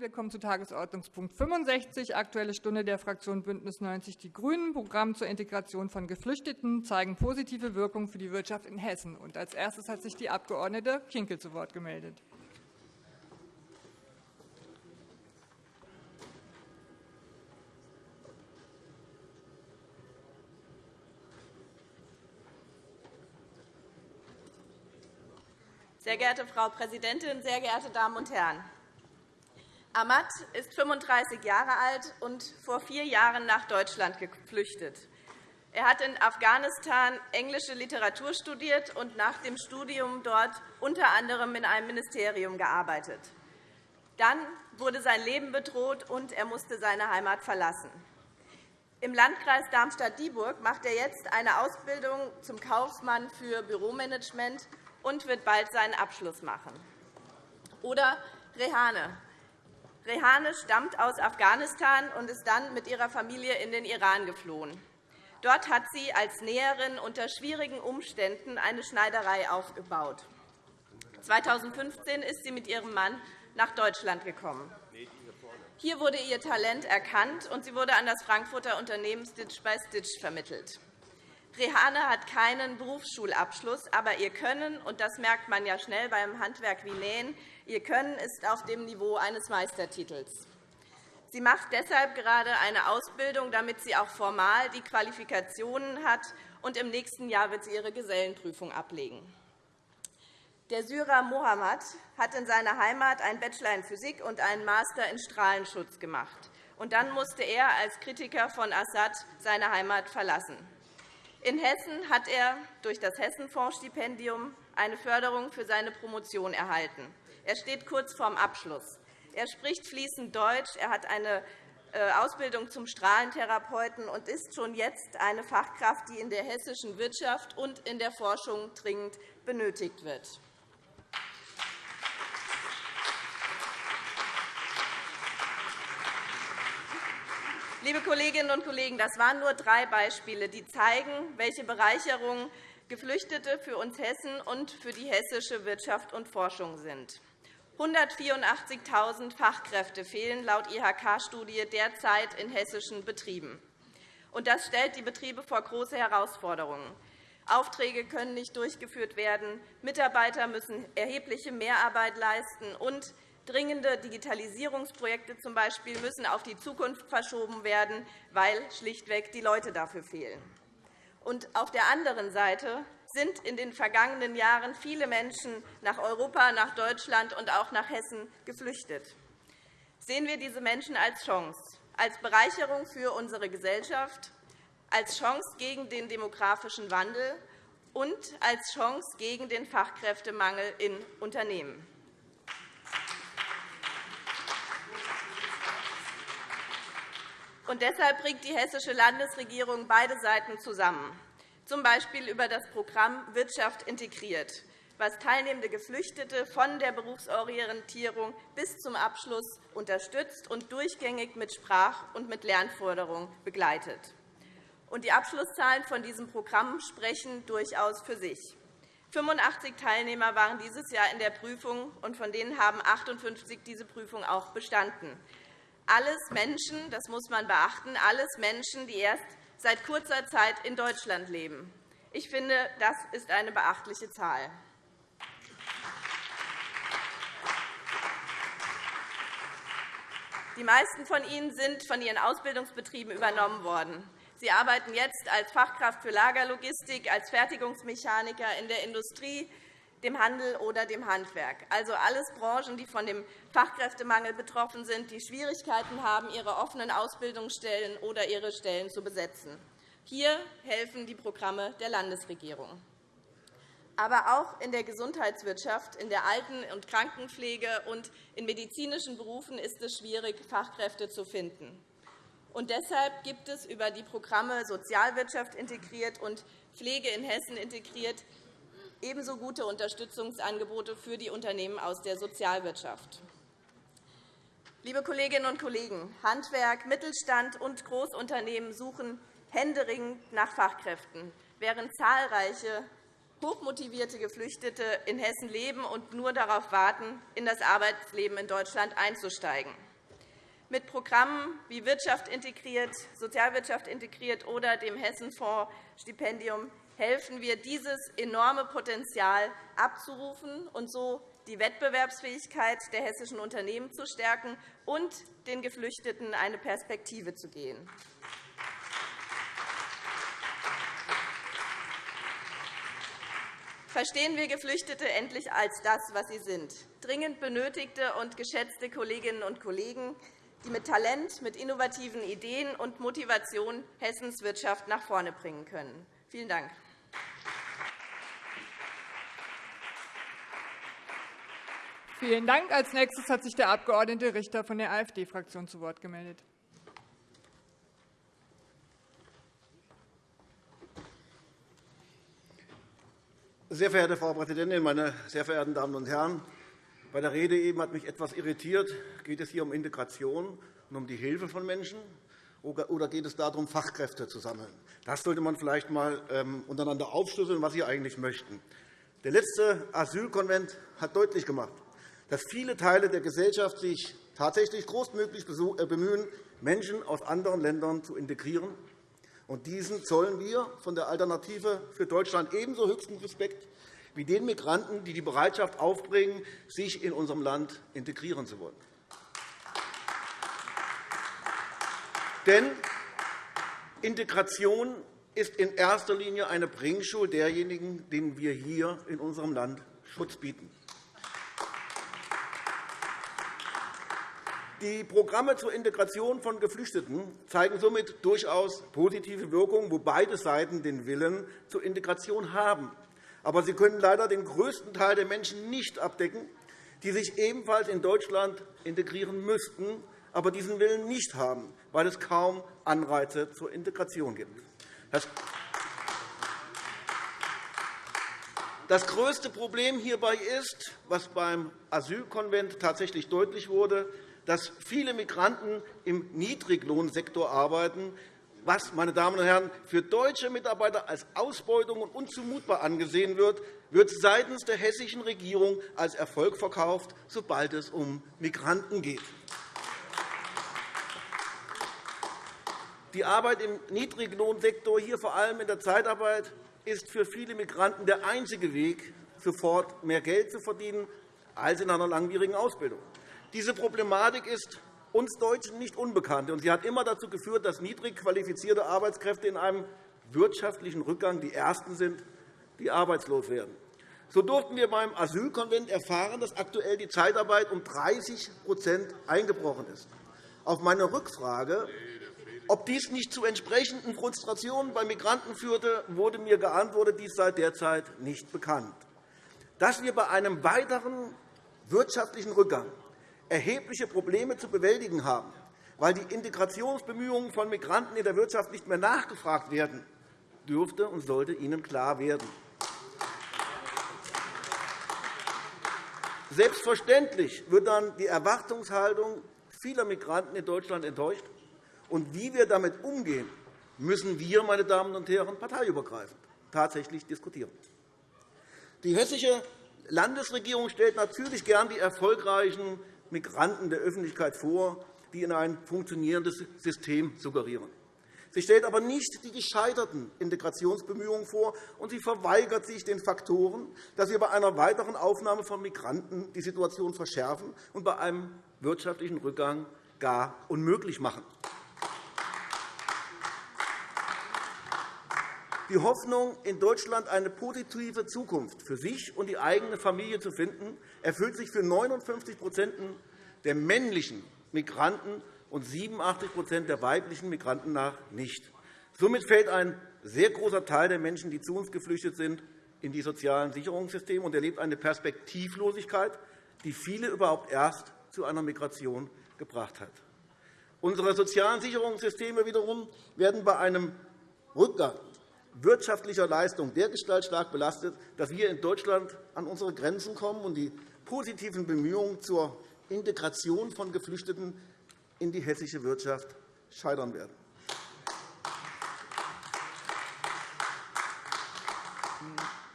Wir kommen zu Tagesordnungspunkt 65, Aktuelle Stunde der Fraktion BÜNDNIS 90 die GRÜNEN, Programm zur Integration von Geflüchteten zeigen positive Wirkung für die Wirtschaft in Hessen. Als erstes hat sich die Abg. Kinkel zu Wort gemeldet. Sehr geehrte Frau Präsidentin, sehr geehrte Damen und Herren! Ahmad ist 35 Jahre alt und vor vier Jahren nach Deutschland geflüchtet. Er hat in Afghanistan englische Literatur studiert und nach dem Studium dort unter anderem in einem Ministerium gearbeitet. Dann wurde sein Leben bedroht, und er musste seine Heimat verlassen. Im Landkreis Darmstadt-Dieburg macht er jetzt eine Ausbildung zum Kaufmann für Büromanagement und wird bald seinen Abschluss machen. Oder Rehane. Rehane stammt aus Afghanistan und ist dann mit ihrer Familie in den Iran geflohen. Dort hat sie als Näherin unter schwierigen Umständen eine Schneiderei aufgebaut. 2015 ist sie mit ihrem Mann nach Deutschland gekommen. Hier wurde ihr Talent erkannt, und sie wurde an das Frankfurter Unternehmen Stitch by Stitch vermittelt. Rehane hat keinen Berufsschulabschluss, aber ihr Können, und das merkt man ja schnell beim Handwerk wie Nähen, ihr Können ist auf dem Niveau eines Meistertitels. Sie macht deshalb gerade eine Ausbildung, damit sie auch formal die Qualifikationen hat, und im nächsten Jahr wird sie ihre Gesellenprüfung ablegen. Der Syrer Mohammad hat in seiner Heimat einen Bachelor in Physik und einen Master in Strahlenschutz gemacht. Und dann musste er als Kritiker von Assad seine Heimat verlassen. In Hessen hat er durch das Hessenfondsstipendium eine Förderung für seine Promotion erhalten. Er steht kurz vorm Abschluss. Er spricht fließend Deutsch. Er hat eine äh, Ausbildung zum Strahlentherapeuten und ist schon jetzt eine Fachkraft, die in der hessischen Wirtschaft und in der Forschung dringend benötigt wird. Liebe Kolleginnen und Kollegen, das waren nur drei Beispiele, die zeigen, welche Bereicherung Geflüchtete für uns Hessen und für die hessische Wirtschaft und Forschung sind. 184.000 Fachkräfte fehlen laut IHK-Studie derzeit in hessischen Betrieben. Das stellt die Betriebe vor große Herausforderungen. Aufträge können nicht durchgeführt werden, Mitarbeiter müssen erhebliche Mehrarbeit leisten, und Dringende Digitalisierungsprojekte z. B. müssen auf die Zukunft verschoben werden, weil schlichtweg die Leute dafür fehlen. Und auf der anderen Seite sind in den vergangenen Jahren viele Menschen nach Europa, nach Deutschland und auch nach Hessen geflüchtet. Sehen wir diese Menschen als Chance, als Bereicherung für unsere Gesellschaft, als Chance gegen den demografischen Wandel und als Chance gegen den Fachkräftemangel in Unternehmen. Und deshalb bringt die hessische Landesregierung beide Seiten zusammen, z. B. über das Programm Wirtschaft integriert, was teilnehmende Geflüchtete von der Berufsorientierung bis zum Abschluss unterstützt und durchgängig mit Sprach- und mit Lernforderungen begleitet. Die Abschlusszahlen von diesem Programm sprechen durchaus für sich. 85 Teilnehmer waren dieses Jahr in der Prüfung, und von denen haben 58 diese Prüfung auch bestanden alles Menschen, das muss man beachten, alles Menschen, die erst seit kurzer Zeit in Deutschland leben. Ich finde, das ist eine beachtliche Zahl. Die meisten von ihnen sind von ihren Ausbildungsbetrieben übernommen worden. Sie arbeiten jetzt als Fachkraft für Lagerlogistik, als Fertigungsmechaniker in der Industrie, dem Handel oder dem Handwerk. Also alles Branchen, die von dem Fachkräftemangel betroffen sind, die Schwierigkeiten haben, ihre offenen Ausbildungsstellen oder ihre Stellen zu besetzen. Hier helfen die Programme der Landesregierung. Aber auch in der Gesundheitswirtschaft, in der Alten- und Krankenpflege und in medizinischen Berufen ist es schwierig, Fachkräfte zu finden. Und deshalb gibt es über die Programme Sozialwirtschaft integriert und Pflege in Hessen integriert ebenso gute Unterstützungsangebote für die Unternehmen aus der Sozialwirtschaft. Liebe Kolleginnen und Kollegen, Handwerk, Mittelstand und Großunternehmen suchen händeringend nach Fachkräften, während zahlreiche hochmotivierte Geflüchtete in Hessen leben und nur darauf warten, in das Arbeitsleben in Deutschland einzusteigen. Mit Programmen wie Wirtschaft integriert, Sozialwirtschaft integriert oder dem Hessenfonds Stipendium helfen wir, dieses enorme Potenzial abzurufen und so die Wettbewerbsfähigkeit der hessischen Unternehmen zu stärken und den Geflüchteten eine Perspektive zu geben. Verstehen wir Geflüchtete endlich als das, was sie sind, dringend benötigte und geschätzte Kolleginnen und Kollegen, die mit Talent, mit innovativen Ideen und Motivation Hessens Wirtschaft nach vorne bringen können. Vielen Dank. Vielen Dank. Als nächstes hat sich der Abg. Richter von der AfD-Fraktion zu Wort gemeldet. Sehr verehrte Frau Präsidentin, meine sehr verehrten Damen und Herren! Bei der Rede eben hat mich etwas irritiert. Geht es hier um Integration und um die Hilfe von Menschen, oder geht es darum, Fachkräfte zu sammeln? Das sollte man vielleicht einmal ähm, untereinander aufschlüsseln, was Sie eigentlich möchten. Der letzte Asylkonvent hat deutlich gemacht, dass viele Teile der Gesellschaft sich tatsächlich großmöglich äh, bemühen, Menschen aus anderen Ländern zu integrieren. Und diesen zollen wir von der Alternative für Deutschland ebenso höchsten Respekt wie den Migranten, die die Bereitschaft aufbringen, sich in unserem Land integrieren zu wollen. Denn Integration ist in erster Linie eine Bringschule derjenigen, denen wir hier in unserem Land Schutz bieten. Die Programme zur Integration von Geflüchteten zeigen somit durchaus positive Wirkungen, wo beide Seiten den Willen zur Integration haben. Aber sie können leider den größten Teil der Menschen nicht abdecken, die sich ebenfalls in Deutschland integrieren müssten, aber diesen Willen nicht haben, weil es kaum Anreize zur Integration gibt. Das größte Problem hierbei ist, was beim Asylkonvent tatsächlich deutlich wurde, dass viele Migranten im Niedriglohnsektor arbeiten, was, meine Damen und Herren, für deutsche Mitarbeiter als Ausbeutung und unzumutbar angesehen wird, wird seitens der hessischen Regierung als Erfolg verkauft, sobald es um Migranten geht. Die Arbeit im Niedriglohnsektor, hier vor allem in der Zeitarbeit, ist für viele Migranten der einzige Weg, sofort mehr Geld zu verdienen als in einer langwierigen Ausbildung. Diese Problematik ist uns Deutschen nicht unbekannt. Sie hat immer dazu geführt, dass niedrig qualifizierte Arbeitskräfte in einem wirtschaftlichen Rückgang die Ersten sind, die arbeitslos werden. So durften wir beim Asylkonvent erfahren, dass aktuell die Zeitarbeit um 30% eingebrochen ist. Auf meine Rückfrage, ob dies nicht zu entsprechenden Frustrationen bei Migranten führte, wurde mir geantwortet, dies sei derzeit nicht bekannt. Dass wir bei einem weiteren wirtschaftlichen Rückgang erhebliche Probleme zu bewältigen haben, weil die Integrationsbemühungen von Migranten in der Wirtschaft nicht mehr nachgefragt werden, dürfte und sollte Ihnen klar werden. Selbstverständlich wird dann die Erwartungshaltung vieler Migranten in Deutschland enttäuscht. Und wie wir damit umgehen, müssen wir, meine Damen und Herren, parteiübergreifend tatsächlich diskutieren. Die hessische Landesregierung stellt natürlich gern die erfolgreichen Migranten der Öffentlichkeit vor, die in ein funktionierendes System suggerieren. Sie stellt aber nicht die gescheiterten Integrationsbemühungen vor, und sie verweigert sich den Faktoren, dass wir bei einer weiteren Aufnahme von Migranten die Situation verschärfen und bei einem wirtschaftlichen Rückgang gar unmöglich machen. Die Hoffnung, in Deutschland eine positive Zukunft für sich und die eigene Familie zu finden, erfüllt sich für 59% der männlichen Migranten und 87% der weiblichen Migranten nach nicht. Somit fällt ein sehr großer Teil der Menschen, die zu uns geflüchtet sind, in die sozialen Sicherungssysteme und erlebt eine Perspektivlosigkeit, die viele überhaupt erst zu einer Migration gebracht hat. Unsere sozialen Sicherungssysteme wiederum werden bei einem Rückgang wirtschaftlicher Leistung dergestalt stark belastet, dass wir in Deutschland an unsere Grenzen kommen und die positiven Bemühungen zur Integration von Geflüchteten in die hessische Wirtschaft scheitern werden.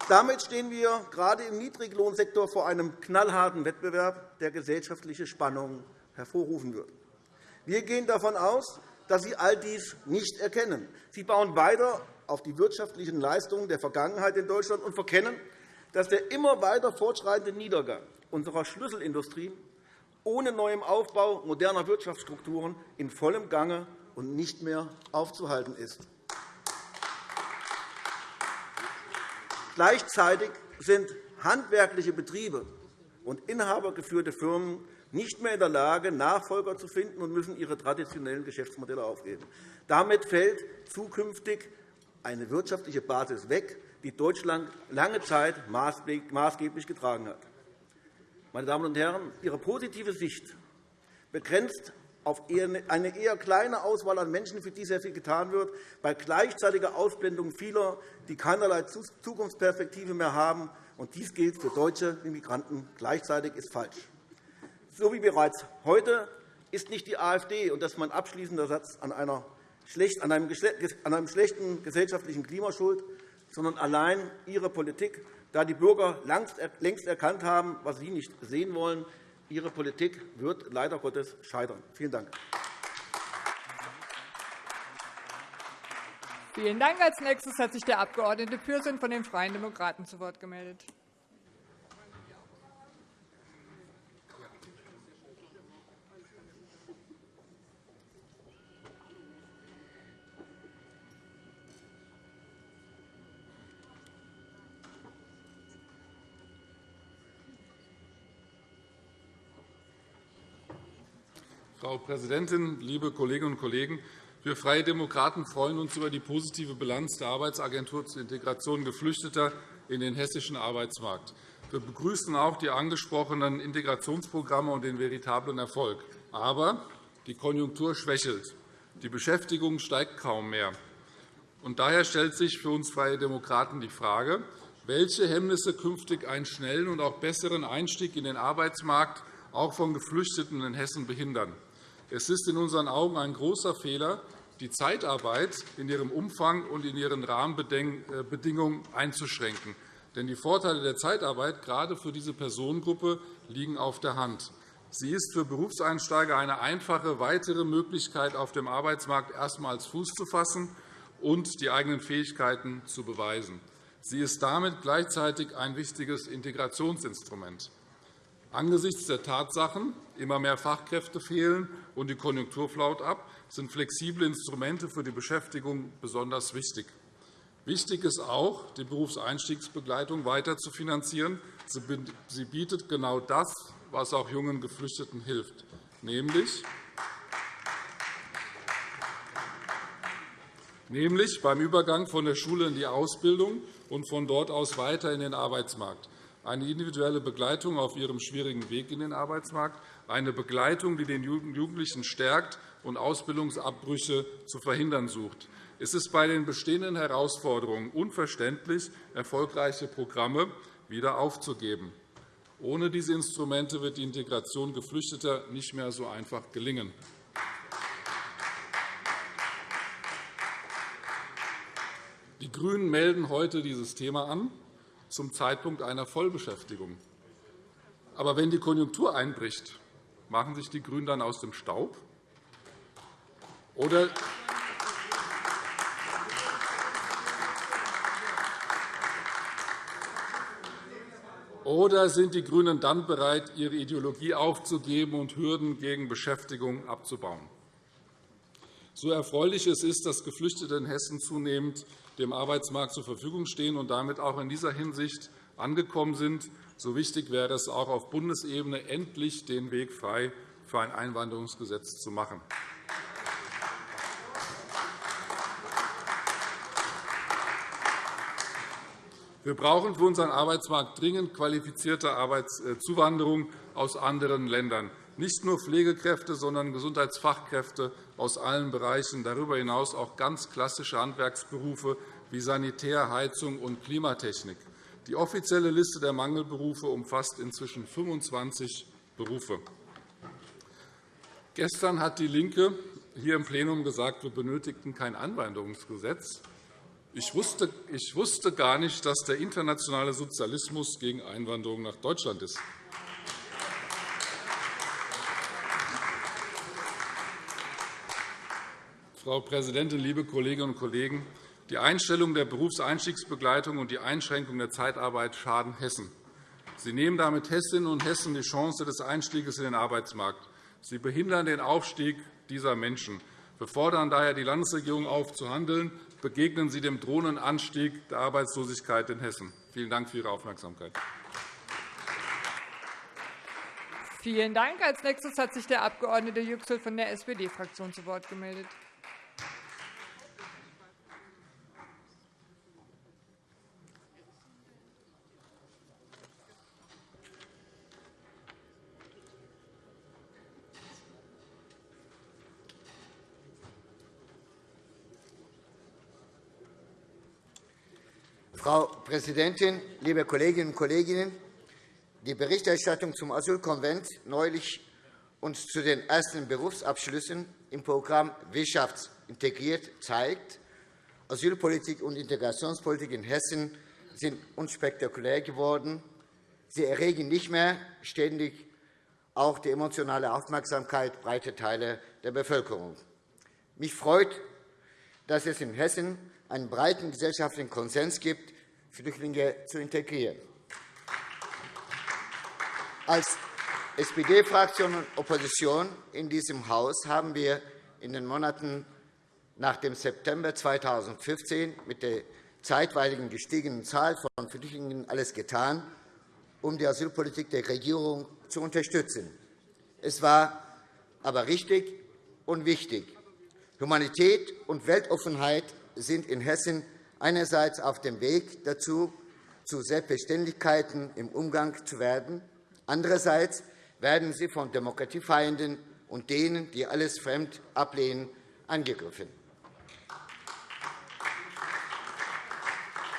Damit stehen wir gerade im Niedriglohnsektor vor einem knallharten Wettbewerb, der gesellschaftliche Spannungen hervorrufen wird. Wir gehen davon aus, dass Sie all dies nicht erkennen. Sie bauen weiter auf die wirtschaftlichen Leistungen der Vergangenheit in Deutschland und verkennen, dass der immer weiter fortschreitende Niedergang unserer Schlüsselindustrie ohne neuem Aufbau moderner Wirtschaftsstrukturen in vollem Gange und nicht mehr aufzuhalten ist. Gleichzeitig sind handwerkliche Betriebe und inhabergeführte Firmen nicht mehr in der Lage, Nachfolger zu finden und müssen ihre traditionellen Geschäftsmodelle aufgeben. Damit fällt zukünftig eine wirtschaftliche Basis weg, die Deutschland lange Zeit maßgeblich getragen hat. Meine Damen und Herren, Ihre positive Sicht begrenzt auf eine eher kleine Auswahl an Menschen, für die sehr viel getan wird, bei gleichzeitiger Ausblendung vieler, die keinerlei Zukunftsperspektive mehr haben. Und dies gilt für deutsche Immigranten gleichzeitig ist falsch. So wie bereits heute ist nicht die AfD, und das ist mein abschließender Satz, an, einer, an einem schlechten gesellschaftlichen Klima schuld, sondern allein ihre Politik, da die Bürger längst erkannt haben, was sie nicht sehen wollen. Ihre Politik wird leider Gottes scheitern. Vielen Dank. Vielen Dank. Als nächstes hat sich der Abg. Pürsün von den Freien Demokraten zu Wort gemeldet. Frau Präsidentin, liebe Kolleginnen und Kollegen! Wir Freie Demokraten freuen uns über die positive Bilanz der Arbeitsagentur zur Integration Geflüchteter in den hessischen Arbeitsmarkt. Wir begrüßen auch die angesprochenen Integrationsprogramme und den veritablen Erfolg. Aber die Konjunktur schwächelt. Die Beschäftigung steigt kaum mehr. Und daher stellt sich für uns Freie Demokraten die Frage, welche Hemmnisse künftig einen schnellen und auch besseren Einstieg in den Arbeitsmarkt auch von Geflüchteten in Hessen behindern. Es ist in unseren Augen ein großer Fehler, die Zeitarbeit in ihrem Umfang und in ihren Rahmenbedingungen einzuschränken. Denn die Vorteile der Zeitarbeit gerade für diese Personengruppe liegen auf der Hand. Sie ist für Berufseinsteiger eine einfache weitere Möglichkeit, auf dem Arbeitsmarkt erstmals Fuß zu fassen und die eigenen Fähigkeiten zu beweisen. Sie ist damit gleichzeitig ein wichtiges Integrationsinstrument. Angesichts der Tatsachen, immer mehr Fachkräfte fehlen und die Konjunktur flaut ab, sind flexible Instrumente für die Beschäftigung besonders wichtig. Wichtig ist auch, die Berufseinstiegsbegleitung weiter zu finanzieren. Sie bietet genau das, was auch jungen Geflüchteten hilft, nämlich nämlich beim Übergang von der Schule in die Ausbildung und von dort aus weiter in den Arbeitsmarkt eine individuelle Begleitung auf ihrem schwierigen Weg in den Arbeitsmarkt, eine Begleitung, die den Jugendlichen stärkt und Ausbildungsabbrüche zu verhindern sucht. Es ist bei den bestehenden Herausforderungen unverständlich, erfolgreiche Programme wieder aufzugeben. Ohne diese Instrumente wird die Integration Geflüchteter nicht mehr so einfach gelingen. Die GRÜNEN melden heute dieses Thema an zum Zeitpunkt einer Vollbeschäftigung. Aber wenn die Konjunktur einbricht, machen sich die GRÜNEN dann aus dem Staub? Oder Oder sind die GRÜNEN dann bereit, ihre Ideologie aufzugeben und Hürden gegen Beschäftigung abzubauen? So erfreulich es ist, dass Geflüchtete in Hessen zunehmend dem Arbeitsmarkt zur Verfügung stehen und damit auch in dieser Hinsicht angekommen sind, so wichtig wäre es auch auf Bundesebene, endlich den Weg frei für ein Einwanderungsgesetz zu machen. Wir brauchen für unseren Arbeitsmarkt dringend qualifizierte Arbeitszuwanderung aus anderen Ländern nicht nur Pflegekräfte, sondern Gesundheitsfachkräfte aus allen Bereichen, darüber hinaus auch ganz klassische Handwerksberufe wie Sanitär, Heizung und Klimatechnik. Die offizielle Liste der Mangelberufe umfasst inzwischen 25 Berufe. Gestern hat DIE LINKE hier im Plenum gesagt, wir benötigten kein wusste, ich wusste gar nicht, dass der internationale Sozialismus gegen Einwanderung nach Deutschland ist. Frau Präsidentin, liebe Kolleginnen und Kollegen! Die Einstellung der Berufseinstiegsbegleitung und die Einschränkung der Zeitarbeit schaden Hessen. Sie nehmen damit Hessinnen und Hessen die Chance des Einstiegs in den Arbeitsmarkt. Sie behindern den Aufstieg dieser Menschen. Wir fordern daher die Landesregierung auf, zu handeln. Begegnen Sie dem drohenden Anstieg der Arbeitslosigkeit in Hessen. Vielen Dank für Ihre Aufmerksamkeit. Vielen Dank. Als nächstes hat sich der Abg. Yüksel von der SPD-Fraktion zu Wort gemeldet. Frau Präsidentin, liebe Kolleginnen und Kollegen! Die Berichterstattung zum Asylkonvent neulich und zu den ersten Berufsabschlüssen im Programm Wirtschaft integriert zeigt, Asylpolitik und Integrationspolitik in Hessen sind unspektakulär geworden. Sie erregen nicht mehr ständig auch die emotionale Aufmerksamkeit breiter Teile der Bevölkerung. Mich freut, dass es in Hessen einen breiten gesellschaftlichen Konsens gibt, Flüchtlinge zu integrieren. Als SPD-Fraktion und Opposition in diesem Haus haben wir in den Monaten nach dem September 2015 mit der zeitweiligen gestiegenen Zahl von Flüchtlingen alles getan, um die Asylpolitik der Regierung zu unterstützen. Es war aber richtig und wichtig. Humanität und Weltoffenheit sind in Hessen einerseits auf dem Weg dazu, zu Selbstverständlichkeiten im Umgang zu werden. Andererseits werden sie von Demokratiefeinden und denen, die alles fremd ablehnen, angegriffen.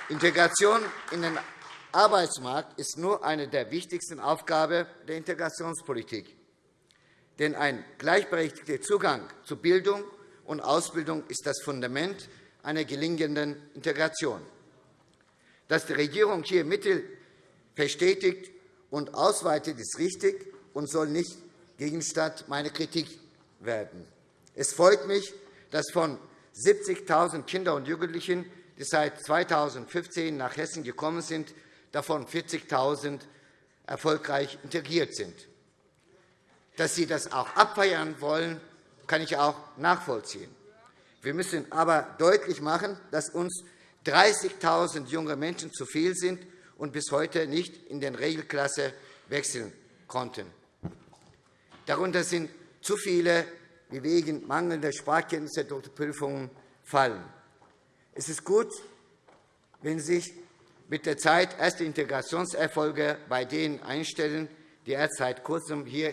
Integration in den Arbeitsmarkt ist nur eine der wichtigsten Aufgaben der Integrationspolitik. Denn ein gleichberechtigter Zugang zu Bildung und Ausbildung ist das Fundament einer gelingenden Integration. Dass die Regierung hier Mittel verstetigt und ausweitet, ist richtig und soll nicht Gegenstand meiner Kritik werden. Es freut mich, dass von 70.000 Kindern und Jugendlichen, die seit 2015 nach Hessen gekommen sind, davon 40.000 erfolgreich integriert sind. Dass Sie das auch abfeiern wollen, kann ich auch nachvollziehen. Wir müssen aber deutlich machen, dass uns 30.000 junge Menschen zu viel sind und bis heute nicht in den Regelklasse wechseln konnten. Darunter sind zu viele, die wegen mangelnder Sprachkenntnisse durch Prüfungen fallen. Es ist gut, wenn sich mit der Zeit erste Integrationserfolge bei denen einstellen, die erst seit Kurzem hier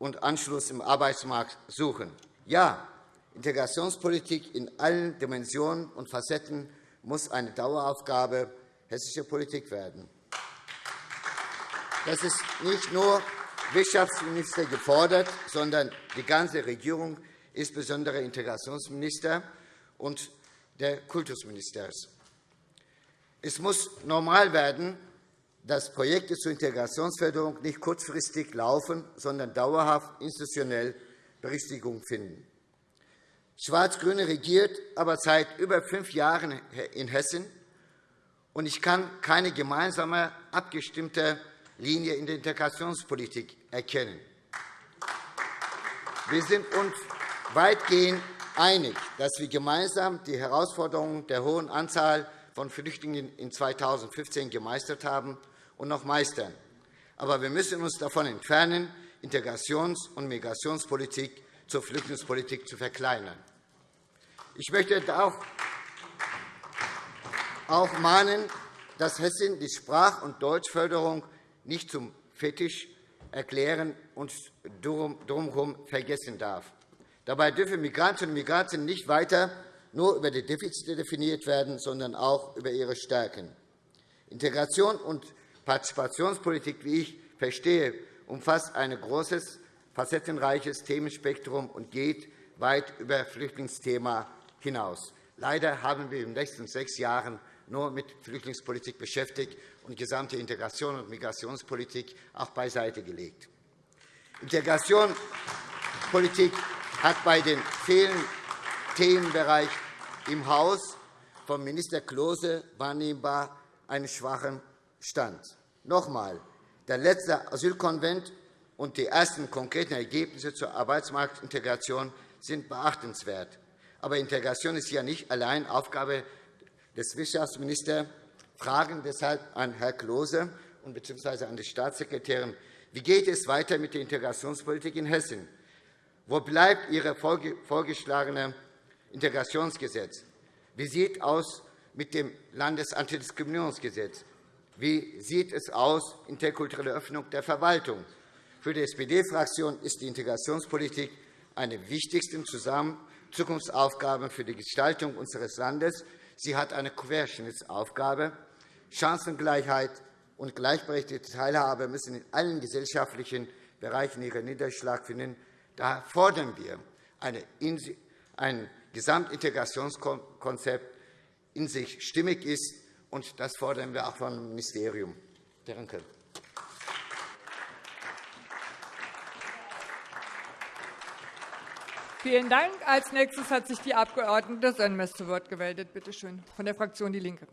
und Anschluss im Arbeitsmarkt suchen. Ja, Integrationspolitik in allen Dimensionen und Facetten muss eine Daueraufgabe hessischer Politik werden. Das ist nicht nur Wirtschaftsminister gefordert, sondern die ganze Regierung, insbesondere Integrationsminister und der Kultusminister. Es muss normal werden, dass Projekte zur Integrationsförderung nicht kurzfristig laufen, sondern dauerhaft institutionell Berichtigung finden. Schwarz-Grüne regiert aber seit über fünf Jahren in Hessen, und ich kann keine gemeinsame, abgestimmte Linie in der Integrationspolitik erkennen. Wir sind uns weitgehend einig, dass wir gemeinsam die Herausforderungen der hohen Anzahl von Flüchtlingen in 2015 gemeistert haben und noch meistern. Aber wir müssen uns davon entfernen, Integrations- und Migrationspolitik zur Flüchtlingspolitik zu verkleinern. Ich möchte auch mahnen, dass Hessen die Sprach- und Deutschförderung nicht zum Fetisch erklären und drumherum vergessen darf. Dabei dürfen Migrantinnen und Migranten nicht weiter nur über die Defizite definiert werden, sondern auch über ihre Stärken. Integration und Partizipationspolitik, wie ich verstehe, umfasst ein großes, facettenreiches Themenspektrum und geht weit über Flüchtlingsthema hinaus. Leider haben wir in den letzten sechs Jahren nur mit Flüchtlingspolitik beschäftigt und gesamte Integration und Migrationspolitik auch beiseite gelegt. Integration Integrationspolitik hat bei den vielen Themenbereichen im Haus von Minister Klose wahrnehmbar einen schwachen Stand. Noch einmal, der letzte Asylkonvent und die ersten konkreten Ergebnisse zur Arbeitsmarktintegration sind beachtenswert. Aber Integration ist ja nicht allein Aufgabe des Wirtschaftsministers. Fragen deshalb an Herrn Klose bzw. an die Staatssekretärin. Wie geht es weiter mit der Integrationspolitik in Hessen? Wo bleibt Ihr vorgeschlagenes Integrationsgesetz? Wie sieht es aus mit dem Landesantidiskriminierungsgesetz? Wie sieht es aus interkulturelle Öffnung der Verwaltung? Für die SPD-Fraktion ist die Integrationspolitik eine der wichtigsten Zukunftsaufgaben für die Gestaltung unseres Landes. Sie hat eine Querschnittsaufgabe. Chancengleichheit und gleichberechtigte Teilhabe müssen in allen gesellschaftlichen Bereichen ihren Niederschlag finden. Da fordern wir ein Gesamtintegrationskonzept, in sich stimmig ist, und das fordern wir auch vom Ministerium. Danke. Vielen Dank. Als nächstes hat sich die Abg. Sönmez zu Wort gemeldet. Bitte schön, von der Fraktion DIE LINKE.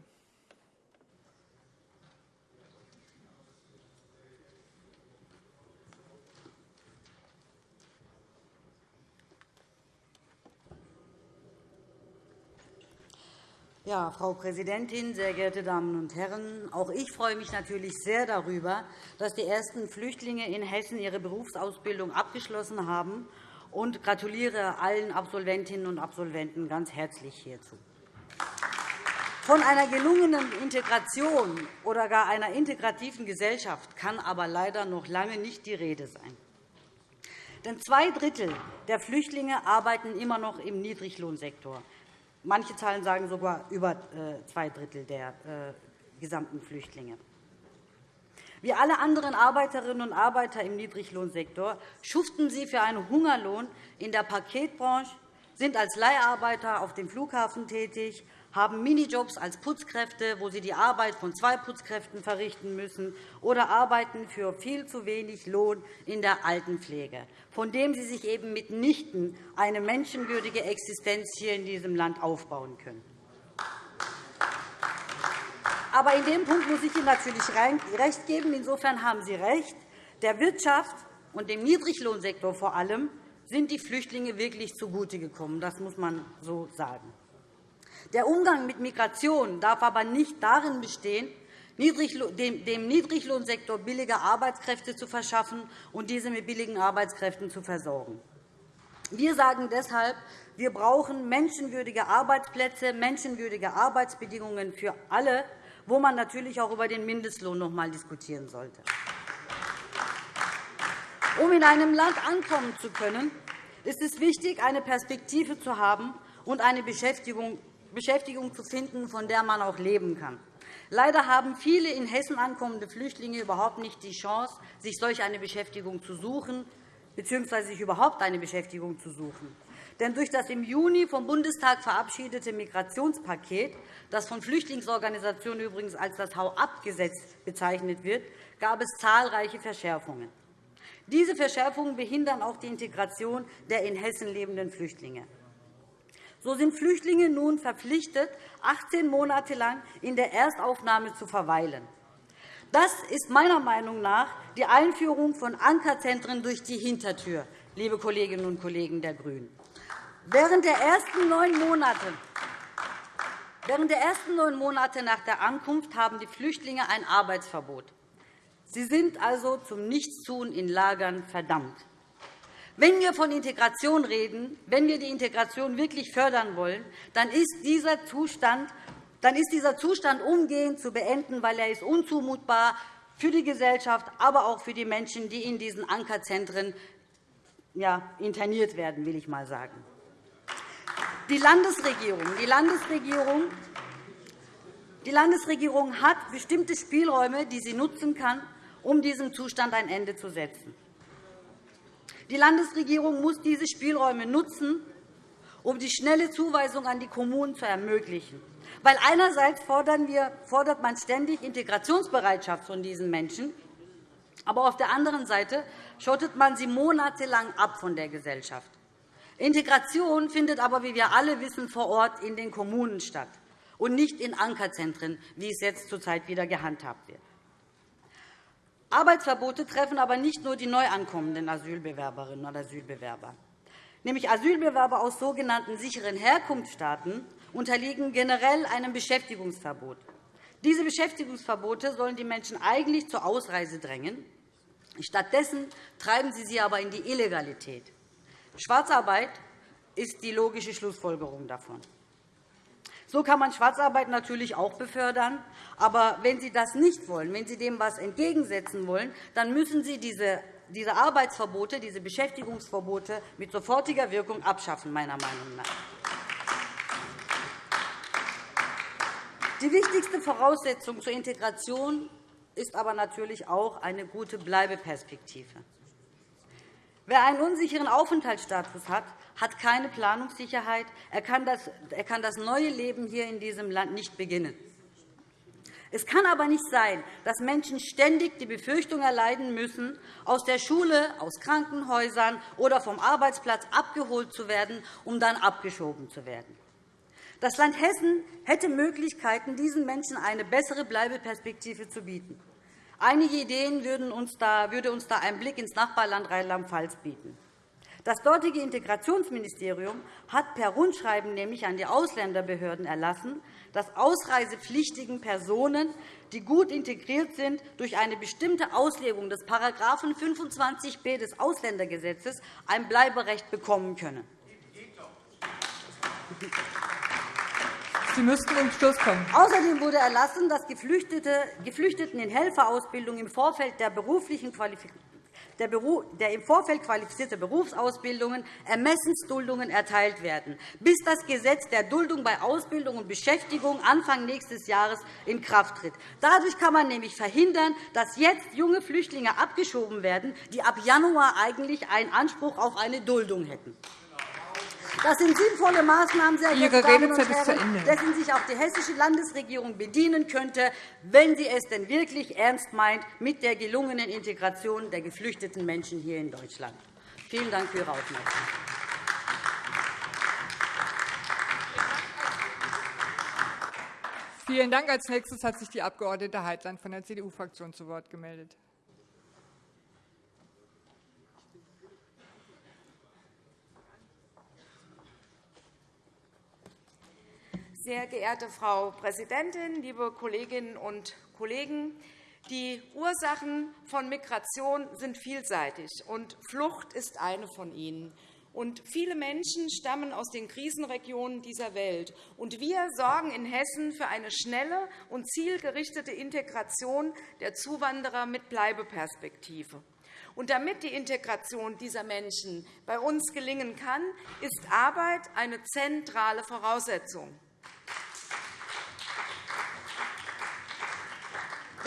Ja, Frau Präsidentin, sehr geehrte Damen und Herren! Auch ich freue mich natürlich sehr darüber, dass die ersten Flüchtlinge in Hessen ihre Berufsausbildung abgeschlossen haben und gratuliere allen Absolventinnen und Absolventen ganz herzlich hierzu. Von einer gelungenen Integration oder gar einer integrativen Gesellschaft kann aber leider noch lange nicht die Rede sein. Denn zwei Drittel der Flüchtlinge arbeiten immer noch im Niedriglohnsektor. Manche Zahlen sagen sogar über äh, zwei Drittel der äh, gesamten Flüchtlinge. Wie alle anderen Arbeiterinnen und Arbeiter im Niedriglohnsektor schuften sie für einen Hungerlohn in der Paketbranche, sind als Leiharbeiter auf dem Flughafen tätig, haben Minijobs als Putzkräfte, wo sie die Arbeit von zwei Putzkräften verrichten müssen, oder arbeiten für viel zu wenig Lohn in der Altenpflege, von dem sie sich eben mitnichten eine menschenwürdige Existenz hier in diesem Land aufbauen können. Aber in dem Punkt muss ich Ihnen natürlich recht geben. Insofern haben Sie recht. Der Wirtschaft und dem Niedriglohnsektor vor allem sind die Flüchtlinge wirklich zugute gekommen. Das muss man so sagen. Der Umgang mit Migration darf aber nicht darin bestehen, dem Niedriglohnsektor billige Arbeitskräfte zu verschaffen und diese mit billigen Arbeitskräften zu versorgen. Wir sagen deshalb, wir brauchen menschenwürdige Arbeitsplätze, menschenwürdige Arbeitsbedingungen für alle, wo man natürlich auch über den Mindestlohn noch einmal diskutieren sollte. Um in einem Land ankommen zu können, ist es wichtig, eine Perspektive zu haben und eine Beschäftigung Beschäftigung zu finden, von der man auch leben kann. Leider haben viele in Hessen ankommende Flüchtlinge überhaupt nicht die Chance, sich solch eine Beschäftigung zu suchen bzw. sich überhaupt eine Beschäftigung zu suchen. Denn durch das im Juni vom Bundestag verabschiedete Migrationspaket, das von Flüchtlingsorganisationen übrigens als das Hau-ab-Gesetz bezeichnet wird, gab es zahlreiche Verschärfungen. Diese Verschärfungen behindern auch die Integration der in Hessen lebenden Flüchtlinge. So sind Flüchtlinge nun verpflichtet, 18 Monate lang in der Erstaufnahme zu verweilen. Das ist meiner Meinung nach die Einführung von Ankerzentren durch die Hintertür, liebe Kolleginnen und Kollegen der GRÜNEN. Während der ersten neun Monate Während der ersten neun Monate nach der Ankunft haben die Flüchtlinge ein Arbeitsverbot. Sie sind also zum Nichtstun in Lagern verdammt. Wenn wir von Integration reden, wenn wir die Integration wirklich fördern wollen, dann ist dieser Zustand, dann ist dieser Zustand umgehend zu beenden, weil er ist unzumutbar für die Gesellschaft, aber auch für die Menschen, die in diesen Ankerzentren ja, interniert werden, will ich mal sagen. Die Landesregierung, die Landesregierung die Landesregierung hat bestimmte Spielräume, die sie nutzen kann, um diesem Zustand ein Ende zu setzen. Die Landesregierung muss diese Spielräume nutzen, um die schnelle Zuweisung an die Kommunen zu ermöglichen. Weil einerseits fordert man ständig Integrationsbereitschaft von diesen Menschen, aber auf der anderen Seite schottet man sie monatelang ab von der Gesellschaft. Integration findet aber, wie wir alle wissen, vor Ort in den Kommunen statt und nicht in Ankerzentren, wie es jetzt zurzeit wieder gehandhabt wird. Arbeitsverbote treffen aber nicht nur die neu ankommenden Asylbewerberinnen und Asylbewerber. Nämlich Asylbewerber aus sogenannten sicheren Herkunftsstaaten unterliegen generell einem Beschäftigungsverbot. Diese Beschäftigungsverbote sollen die Menschen eigentlich zur Ausreise drängen. Stattdessen treiben sie sie aber in die Illegalität. Schwarzarbeit ist die logische Schlussfolgerung davon. So kann man Schwarzarbeit natürlich auch befördern. Aber wenn Sie das nicht wollen, wenn Sie dem etwas entgegensetzen wollen, dann müssen Sie diese diese Arbeitsverbote, diese Beschäftigungsverbote mit sofortiger Wirkung abschaffen, meiner Meinung nach. Die wichtigste Voraussetzung zur Integration ist aber natürlich auch eine gute Bleibeperspektive. Wer einen unsicheren Aufenthaltsstatus hat, hat keine Planungssicherheit. Er kann das neue Leben hier in diesem Land nicht beginnen. Es kann aber nicht sein, dass Menschen ständig die Befürchtung erleiden müssen, aus der Schule, aus Krankenhäusern oder vom Arbeitsplatz abgeholt zu werden, um dann abgeschoben zu werden. Das Land Hessen hätte Möglichkeiten, diesen Menschen eine bessere Bleibeperspektive zu bieten. Einige Ideen würde uns da ein Blick ins Nachbarland Rheinland-Pfalz bieten. Das dortige Integrationsministerium hat per Rundschreiben nämlich an die Ausländerbehörden erlassen, dass ausreisepflichtigen Personen, die gut integriert sind, durch eine bestimmte Auslegung des § 25b des Ausländergesetzes ein Bleiberecht bekommen können. Sie müssten zum Schluss kommen. Außerdem wurde erlassen, dass Geflüchteten in Helferausbildung im Vorfeld der beruflichen Qualifikation der im Vorfeld qualifizierte Berufsausbildungen Ermessensduldungen erteilt werden, bis das Gesetz der Duldung bei Ausbildung und Beschäftigung Anfang nächstes Jahres in Kraft tritt. Dadurch kann man nämlich verhindern, dass jetzt junge Flüchtlinge abgeschoben werden, die ab Januar eigentlich einen Anspruch auf eine Duldung hätten. Das sind sinnvolle Maßnahmen, sehr geehrte Damen und Herren, dessen sich auch die hessische Landesregierung bedienen könnte, wenn sie es denn wirklich ernst meint mit der gelungenen Integration der geflüchteten Menschen hier in Deutschland. Vielen Dank für Ihre Aufmerksamkeit. Vielen Dank. Als nächstes hat sich die Abg. Heitland von der CDU-Fraktion zu Wort gemeldet. Sehr geehrte Frau Präsidentin, liebe Kolleginnen und Kollegen! Die Ursachen von Migration sind vielseitig, und Flucht ist eine von ihnen. Und viele Menschen stammen aus den Krisenregionen dieser Welt. Und wir sorgen in Hessen für eine schnelle und zielgerichtete Integration der Zuwanderer mit Bleibeperspektive. Und damit die Integration dieser Menschen bei uns gelingen kann, ist Arbeit eine zentrale Voraussetzung.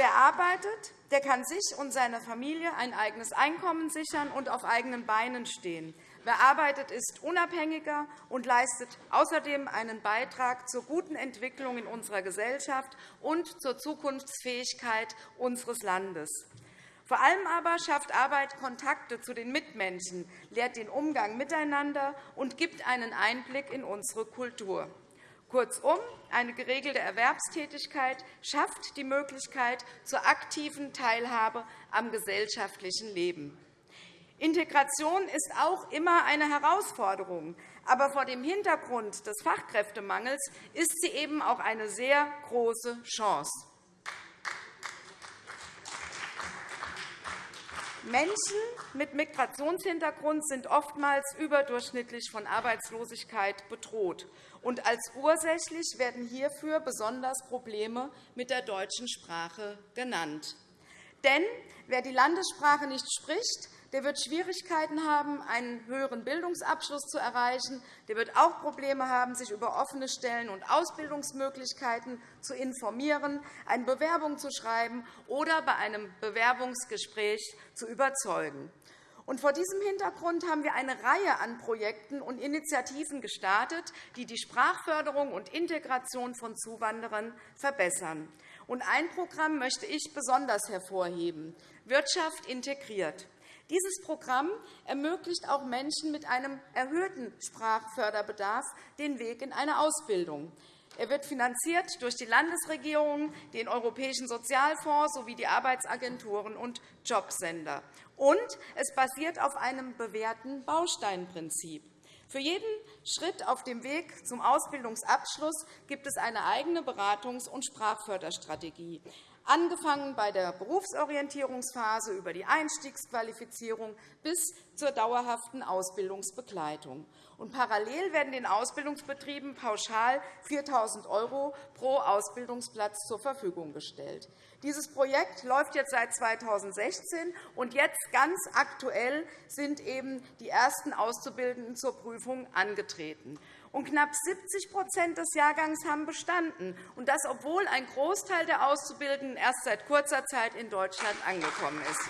Wer arbeitet, der kann sich und seiner Familie ein eigenes Einkommen sichern und auf eigenen Beinen stehen. Wer arbeitet, ist unabhängiger und leistet außerdem einen Beitrag zur guten Entwicklung in unserer Gesellschaft und zur Zukunftsfähigkeit unseres Landes. Vor allem aber schafft Arbeit Kontakte zu den Mitmenschen, lehrt den Umgang miteinander und gibt einen Einblick in unsere Kultur. Kurzum, eine geregelte Erwerbstätigkeit schafft die Möglichkeit zur aktiven Teilhabe am gesellschaftlichen Leben. Integration ist auch immer eine Herausforderung. Aber vor dem Hintergrund des Fachkräftemangels ist sie eben auch eine sehr große Chance. Menschen mit Migrationshintergrund sind oftmals überdurchschnittlich von Arbeitslosigkeit bedroht. Und als ursächlich werden hierfür besonders Probleme mit der deutschen Sprache genannt. Denn wer die Landessprache nicht spricht, der wird Schwierigkeiten haben, einen höheren Bildungsabschluss zu erreichen. Der wird auch Probleme haben, sich über offene Stellen und Ausbildungsmöglichkeiten zu informieren, eine Bewerbung zu schreiben oder bei einem Bewerbungsgespräch zu überzeugen. vor diesem Hintergrund haben wir eine Reihe an Projekten und Initiativen gestartet, die die Sprachförderung und Integration von Zuwanderern verbessern. ein Programm möchte ich besonders hervorheben Wirtschaft integriert. Dieses Programm ermöglicht auch Menschen mit einem erhöhten Sprachförderbedarf den Weg in eine Ausbildung. Er wird finanziert durch die Landesregierungen, den Europäischen Sozialfonds sowie die Arbeitsagenturen und Jobsender. Und es basiert auf einem bewährten Bausteinprinzip. Für jeden Schritt auf dem Weg zum Ausbildungsabschluss gibt es eine eigene Beratungs- und Sprachförderstrategie angefangen bei der Berufsorientierungsphase über die Einstiegsqualifizierung bis zur dauerhaften Ausbildungsbegleitung. Und parallel werden den Ausbildungsbetrieben pauschal 4.000 € pro Ausbildungsplatz zur Verfügung gestellt. Dieses Projekt läuft jetzt seit 2016, und jetzt ganz aktuell sind eben die ersten Auszubildenden zur Prüfung angetreten und knapp 70% des Jahrgangs haben bestanden, und das, obwohl ein Großteil der Auszubildenden erst seit kurzer Zeit in Deutschland angekommen ist.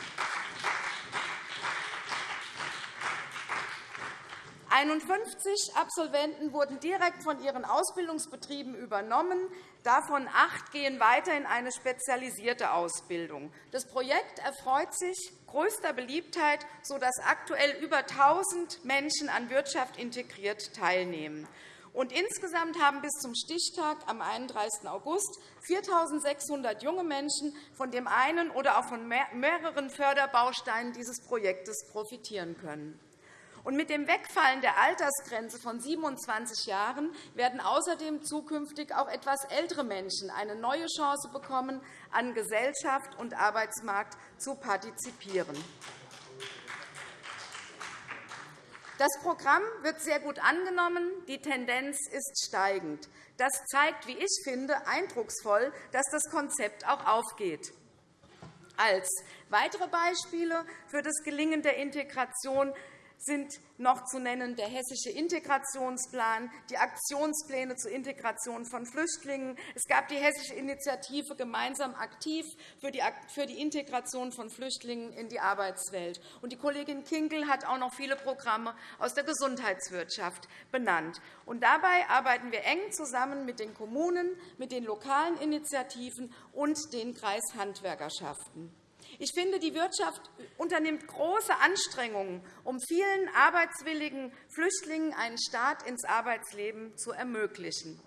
51 Absolventen wurden direkt von ihren Ausbildungsbetrieben übernommen. Davon acht gehen weiter in eine spezialisierte Ausbildung. Das Projekt erfreut sich größter Beliebtheit, sodass aktuell über 1.000 Menschen an Wirtschaft integriert teilnehmen. Und insgesamt haben bis zum Stichtag am 31. August 4.600 junge Menschen von dem einen oder auch von mehreren Förderbausteinen dieses Projektes profitieren können. Mit dem Wegfallen der Altersgrenze von 27 Jahren werden außerdem zukünftig auch etwas ältere Menschen eine neue Chance bekommen, an Gesellschaft und Arbeitsmarkt zu partizipieren. Das Programm wird sehr gut angenommen. Die Tendenz ist steigend. Das zeigt, wie ich finde, eindrucksvoll, dass das Konzept auch aufgeht. Als weitere Beispiele für das Gelingen der Integration sind noch zu nennen der Hessische Integrationsplan, die Aktionspläne zur Integration von Flüchtlingen. Es gab die Hessische Initiative Gemeinsam aktiv für die Integration von Flüchtlingen in die Arbeitswelt. Und die Kollegin Kinkel hat auch noch viele Programme aus der Gesundheitswirtschaft benannt. Und dabei arbeiten wir eng zusammen mit den Kommunen, mit den lokalen Initiativen und den Kreishandwerkerschaften. Ich finde, die Wirtschaft unternimmt große Anstrengungen, um vielen arbeitswilligen Flüchtlingen einen Start ins Arbeitsleben zu ermöglichen.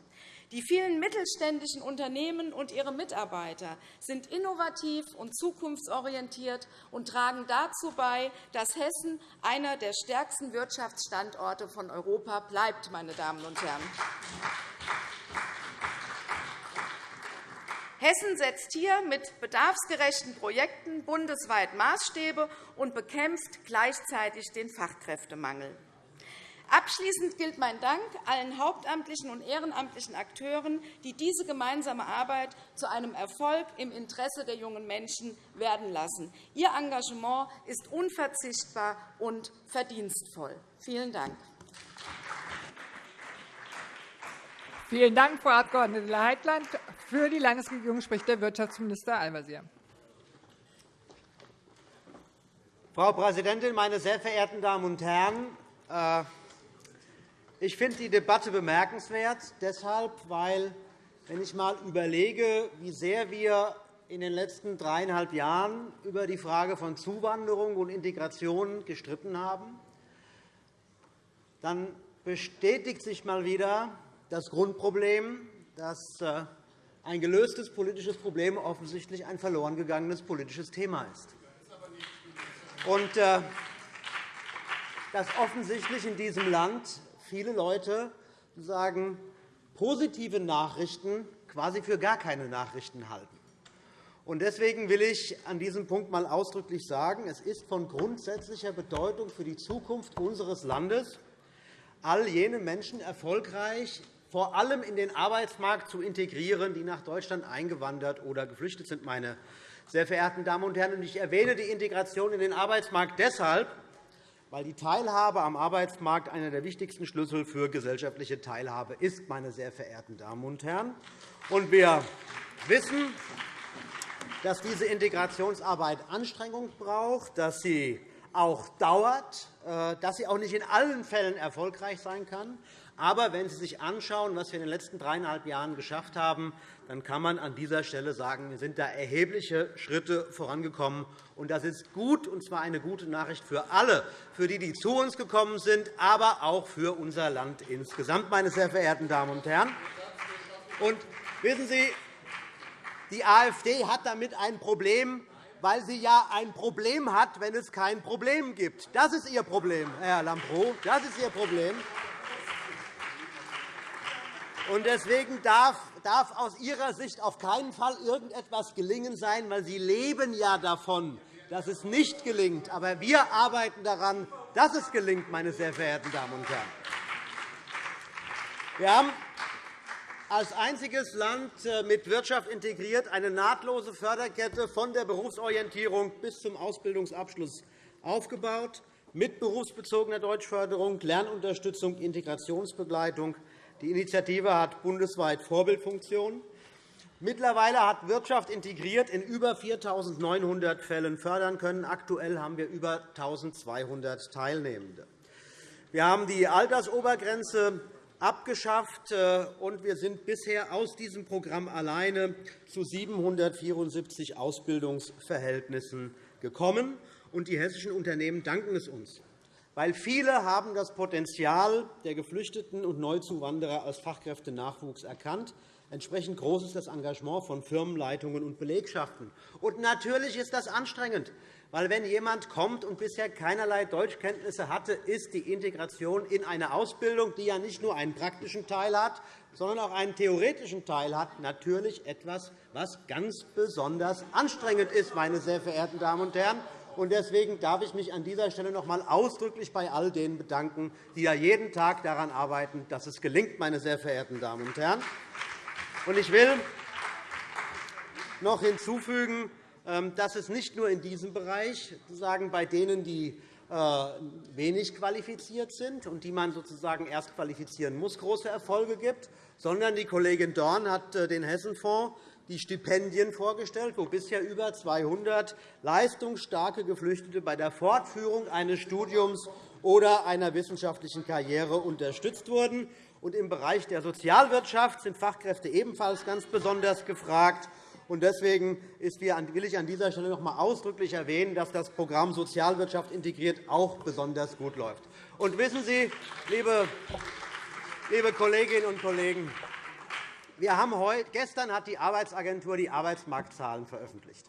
Die vielen mittelständischen Unternehmen und ihre Mitarbeiter sind innovativ und zukunftsorientiert und tragen dazu bei, dass Hessen einer der stärksten Wirtschaftsstandorte von Europa bleibt. Meine Damen und Herren. Hessen setzt hier mit bedarfsgerechten Projekten bundesweit Maßstäbe und bekämpft gleichzeitig den Fachkräftemangel. Abschließend gilt mein Dank allen hauptamtlichen und ehrenamtlichen Akteuren, die diese gemeinsame Arbeit zu einem Erfolg im Interesse der jungen Menschen werden lassen. Ihr Engagement ist unverzichtbar und verdienstvoll. Vielen Dank. Vielen Dank, Frau Abg. Leitland. Für die Landesregierung spricht der Wirtschaftsminister Al-Wazir. Frau Präsidentin, meine sehr verehrten Damen und Herren! Äh, ich finde die Debatte bemerkenswert, deshalb, weil, wenn ich einmal überlege, wie sehr wir in den letzten dreieinhalb Jahren über die Frage von Zuwanderung und Integration gestritten haben, dann bestätigt sich einmal wieder, das Grundproblem, dass äh, ein gelöstes politisches Problem offensichtlich ein verloren gegangenes politisches Thema ist. Und äh, dass offensichtlich in diesem Land viele Leute sagen, positive Nachrichten quasi für gar keine Nachrichten halten. Deswegen will ich an diesem Punkt einmal ausdrücklich sagen, es ist von grundsätzlicher Bedeutung für die Zukunft unseres Landes, all jene Menschen erfolgreich vor allem in den Arbeitsmarkt zu integrieren, die nach Deutschland eingewandert oder geflüchtet sind. Meine sehr verehrten Damen und Herren, ich erwähne die Integration in den Arbeitsmarkt deshalb, weil die Teilhabe am Arbeitsmarkt einer der wichtigsten Schlüssel für gesellschaftliche Teilhabe ist. Meine sehr verehrten Damen und Herren. Und wir wissen, dass diese Integrationsarbeit Anstrengung braucht, dass sie auch dauert, äh, dass sie auch nicht in allen Fällen erfolgreich sein kann. Aber wenn Sie sich anschauen, was wir in den letzten dreieinhalb Jahren geschafft haben, dann kann man an dieser Stelle sagen, wir sind da erhebliche Schritte vorangekommen. Und das ist gut, und zwar eine gute Nachricht für alle, für die, die zu uns gekommen sind, aber auch für unser Land insgesamt, meine sehr verehrten Damen und Herren. Und wissen Sie, die AfD hat damit ein Problem, weil sie ja ein Problem hat, wenn es kein Problem gibt. Das ist ihr Problem, Herr Lambrou. Das ist ihr Problem. Und deswegen darf, darf aus Ihrer Sicht auf keinen Fall irgendetwas gelingen sein, weil Sie leben ja davon, dass es nicht gelingt. Aber wir arbeiten daran, dass es gelingt, meine sehr verehrten Damen und Herren. Wir haben als einziges Land äh, mit Wirtschaft integriert eine nahtlose Förderkette von der Berufsorientierung bis zum Ausbildungsabschluss aufgebaut, mit berufsbezogener Deutschförderung, Lernunterstützung, Integrationsbegleitung, die Initiative hat bundesweit Vorbildfunktion. Mittlerweile hat Wirtschaft integriert in über 4.900 Fällen fördern können. Aktuell haben wir über 1.200 Teilnehmende. Wir haben die Altersobergrenze abgeschafft, äh, und wir sind bisher aus diesem Programm alleine zu 774 Ausbildungsverhältnissen gekommen. Und die hessischen Unternehmen danken es uns weil viele haben das Potenzial der Geflüchteten und Neuzuwanderer als Fachkräftenachwuchs erkannt. Entsprechend groß ist das Engagement von Firmenleitungen und Belegschaften. Und natürlich ist das anstrengend, weil wenn jemand kommt und bisher keinerlei Deutschkenntnisse hatte, ist die Integration in eine Ausbildung, die ja nicht nur einen praktischen Teil hat, sondern auch einen theoretischen Teil hat, natürlich etwas, was ganz besonders anstrengend ist, meine sehr verehrten Damen und Herren. Deswegen darf ich mich an dieser Stelle noch einmal ausdrücklich bei all denen bedanken, die ja jeden Tag daran arbeiten, dass es gelingt, meine sehr verehrten Damen und Herren. Ich will noch hinzufügen, ähm, dass es nicht nur in diesem Bereich sozusagen bei denen, die äh, wenig qualifiziert sind und die man sozusagen erst qualifizieren muss, große Erfolge gibt, sondern die Kollegin Dorn hat äh, den Hessenfonds die Stipendien vorgestellt, wo bisher über 200 leistungsstarke Geflüchtete bei der Fortführung eines Studiums oder einer wissenschaftlichen Karriere unterstützt wurden. Im Bereich der Sozialwirtschaft sind Fachkräfte ebenfalls ganz besonders gefragt. Deswegen will ich an dieser Stelle noch einmal ausdrücklich erwähnen, dass das Programm Sozialwirtschaft integriert auch besonders gut läuft. Und wissen Sie, liebe Kolleginnen und Kollegen, wir haben heute, gestern hat die Arbeitsagentur die Arbeitsmarktzahlen veröffentlicht.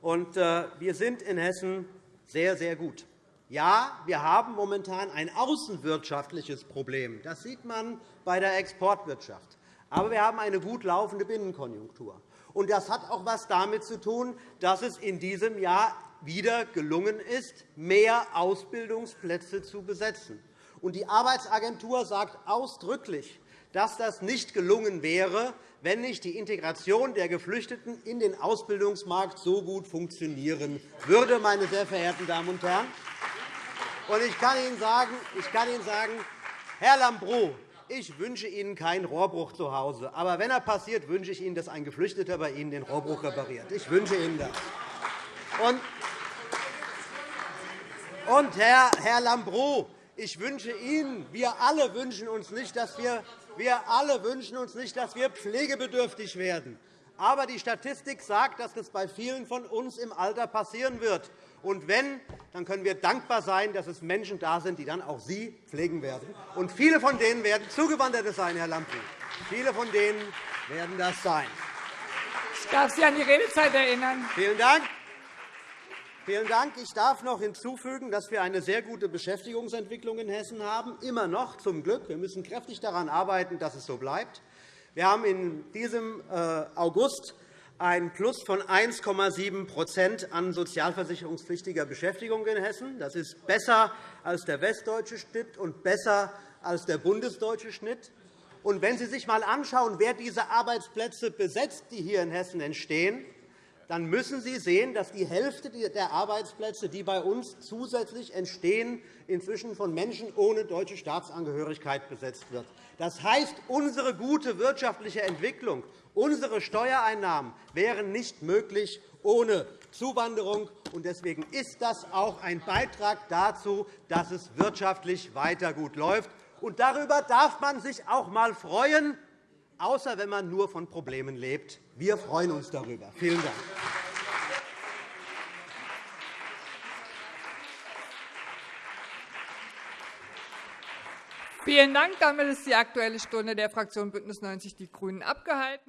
Und, äh, wir sind in Hessen sehr, sehr gut. Ja, wir haben momentan ein außenwirtschaftliches Problem. Das sieht man bei der Exportwirtschaft. Aber wir haben eine gut laufende Binnenkonjunktur. Und das hat auch etwas damit zu tun, dass es in diesem Jahr wieder gelungen ist, mehr Ausbildungsplätze zu besetzen. Und die Arbeitsagentur sagt ausdrücklich, dass das nicht gelungen wäre, wenn nicht die Integration der Geflüchteten in den Ausbildungsmarkt so gut funktionieren würde, meine sehr verehrten Damen und Herren. Ich kann Ihnen sagen, ich kann Ihnen sagen Herr Lambrou, ich wünsche Ihnen keinen Rohrbruch zu Hause. Aber wenn er passiert, wünsche ich Ihnen, dass ein Geflüchteter bei Ihnen den Rohrbruch repariert. Ich wünsche Ihnen das. Und Herr, Herr Lambrou, ich wünsche Ihnen, wir alle wünschen uns nicht, dass wir wir alle wünschen uns nicht, dass wir pflegebedürftig werden. Aber die Statistik sagt, dass das bei vielen von uns im Alter passieren wird. Und wenn, dann können wir dankbar sein, dass es Menschen da sind, die dann auch Sie pflegen werden. Und viele von denen werden Zugewanderte sein, Herr Lambrou. Viele von denen werden das sein. Ich darf Sie an die Redezeit erinnern. Vielen Dank. Vielen Dank. Ich darf noch hinzufügen, dass wir eine sehr gute Beschäftigungsentwicklung in Hessen haben, immer noch zum Glück. Wir müssen kräftig daran arbeiten, dass es so bleibt. Wir haben in diesem äh, August ein Plus von 1,7% an sozialversicherungspflichtiger Beschäftigung in Hessen. Das ist besser als der westdeutsche Schnitt und besser als der bundesdeutsche Schnitt. Und wenn Sie sich einmal anschauen, wer diese Arbeitsplätze besetzt, die hier in Hessen entstehen, dann müssen Sie sehen, dass die Hälfte der Arbeitsplätze, die bei uns zusätzlich entstehen, inzwischen von Menschen ohne deutsche Staatsangehörigkeit besetzt wird. Das heißt, unsere gute wirtschaftliche Entwicklung, unsere Steuereinnahmen wären nicht möglich ohne Zuwanderung. Deswegen ist das auch ein Beitrag dazu, dass es wirtschaftlich weiter gut läuft. Darüber darf man sich auch einmal freuen, außer wenn man nur von Problemen lebt. Wir freuen uns darüber. Vielen Dank. Vielen Dank. Damit ist die Aktuelle Stunde der Fraktion BÜNDNIS 90 die GRÜNEN abgehalten.